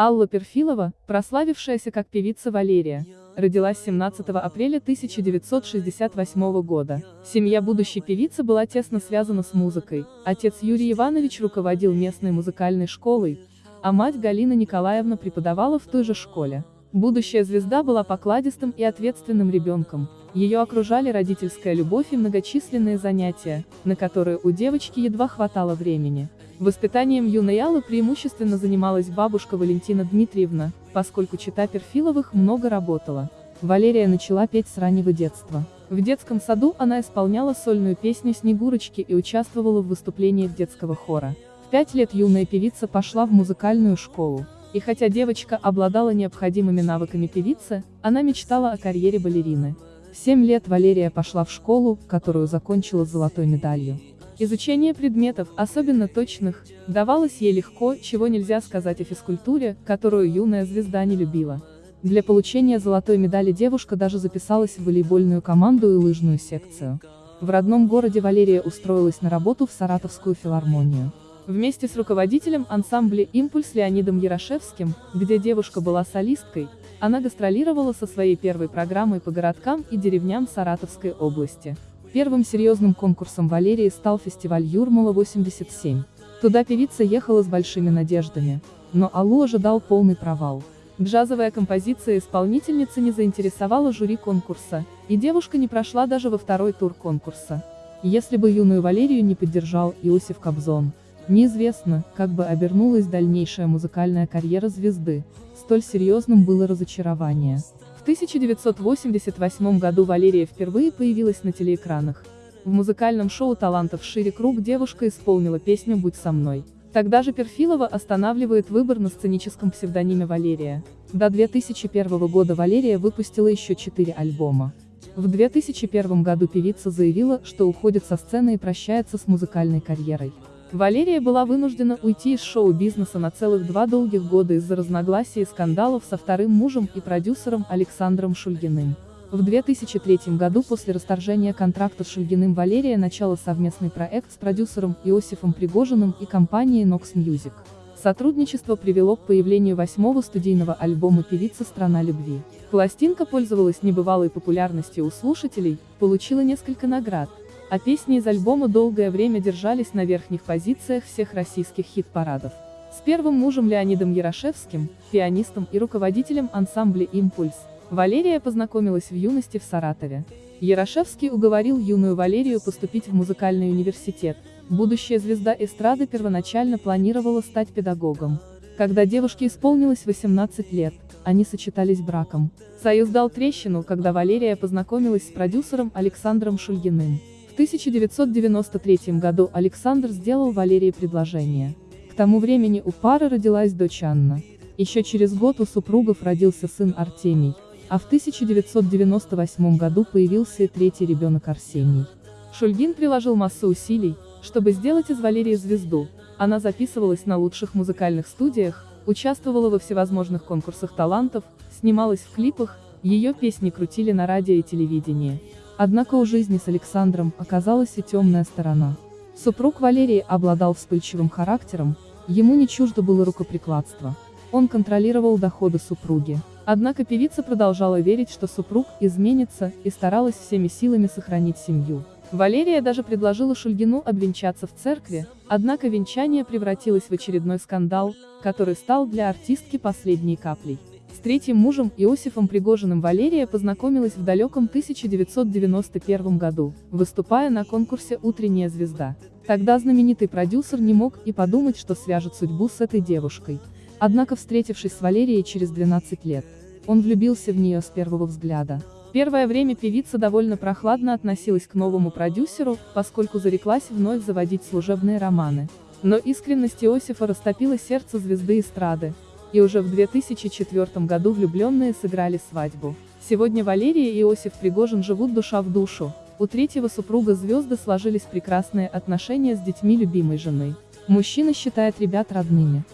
Алла Перфилова, прославившаяся как певица Валерия, родилась 17 апреля 1968 года. Семья будущей певицы была тесно связана с музыкой, отец Юрий Иванович руководил местной музыкальной школой, а мать Галина Николаевна преподавала в той же школе. Будущая звезда была покладистым и ответственным ребенком, ее окружали родительская любовь и многочисленные занятия, на которые у девочки едва хватало времени. Воспитанием юной Аллы преимущественно занималась бабушка Валентина Дмитриевна, поскольку чита Перфиловых много работала. Валерия начала петь с раннего детства. В детском саду она исполняла сольную песню «Снегурочки» и участвовала в выступлениях детского хора. В пять лет юная певица пошла в музыкальную школу. И хотя девочка обладала необходимыми навыками певицы, она мечтала о карьере балерины. 7 лет Валерия пошла в школу, которую закончила с золотой медалью. Изучение предметов, особенно точных, давалось ей легко, чего нельзя сказать о физкультуре, которую юная звезда не любила. Для получения золотой медали девушка даже записалась в волейбольную команду и лыжную секцию. В родном городе Валерия устроилась на работу в Саратовскую филармонию. Вместе с руководителем ансамбля «Импульс» Леонидом Ярошевским, где девушка была солисткой, она гастролировала со своей первой программой по городкам и деревням Саратовской области. Первым серьезным конкурсом Валерии стал фестиваль Юрмала-87. Туда певица ехала с большими надеждами. Но Аллу ожидал полный провал. Джазовая композиция исполнительницы не заинтересовала жюри конкурса, и девушка не прошла даже во второй тур конкурса. Если бы юную Валерию не поддержал Иосиф Кобзон, Неизвестно, как бы обернулась дальнейшая музыкальная карьера звезды, столь серьезным было разочарование. В 1988 году Валерия впервые появилась на телеэкранах. В музыкальном шоу талантов «Шире круг» девушка исполнила песню «Будь со мной». Тогда же Перфилова останавливает выбор на сценическом псевдониме Валерия. До 2001 года Валерия выпустила еще четыре альбома. В 2001 году певица заявила, что уходит со сцены и прощается с музыкальной карьерой. Валерия была вынуждена уйти из шоу-бизнеса на целых два долгих года из-за разногласий и скандалов со вторым мужем и продюсером Александром Шульгиным. В 2003 году после расторжения контракта с Шульгиным Валерия начала совместный проект с продюсером Иосифом Пригожиным и компанией Nox Music. Сотрудничество привело к появлению восьмого студийного альбома певицы «Страна любви». Пластинка пользовалась небывалой популярностью у слушателей, получила несколько наград, а песни из альбома долгое время держались на верхних позициях всех российских хит-парадов. С первым мужем Леонидом Ярошевским, пианистом и руководителем ансамбля «Импульс», Валерия познакомилась в юности в Саратове. Ярошевский уговорил юную Валерию поступить в музыкальный университет. Будущая звезда эстрады первоначально планировала стать педагогом. Когда девушке исполнилось 18 лет, они сочетались браком. Союз дал трещину, когда Валерия познакомилась с продюсером Александром Шульгиным. 1993 году Александр сделал Валерии предложение. К тому времени у пары родилась дочь Анна. Еще через год у супругов родился сын Артемий, а в 1998 году появился и третий ребенок Арсений. Шульгин приложил массу усилий, чтобы сделать из Валерии звезду. Она записывалась на лучших музыкальных студиях, участвовала во всевозможных конкурсах талантов, снималась в клипах, ее песни крутили на радио и телевидении. Однако у жизни с Александром оказалась и темная сторона. Супруг Валерии обладал вспыльчивым характером, ему не чуждо было рукоприкладство. Он контролировал доходы супруги. Однако певица продолжала верить, что супруг изменится, и старалась всеми силами сохранить семью. Валерия даже предложила Шульгину обвенчаться в церкви, однако венчание превратилось в очередной скандал, который стал для артистки последней каплей. С третьим мужем Иосифом Пригожиным Валерия познакомилась в далеком 1991 году, выступая на конкурсе «Утренняя звезда». Тогда знаменитый продюсер не мог и подумать, что свяжет судьбу с этой девушкой. Однако встретившись с Валерией через 12 лет, он влюбился в нее с первого взгляда. Первое время певица довольно прохладно относилась к новому продюсеру, поскольку зареклась вновь заводить служебные романы. Но искренность Иосифа растопила сердце звезды эстрады, и уже в 2004 году влюбленные сыграли свадьбу. Сегодня Валерия и Иосиф Пригожин живут душа в душу. У третьего супруга звезды сложились прекрасные отношения с детьми любимой жены. Мужчина считает ребят родными.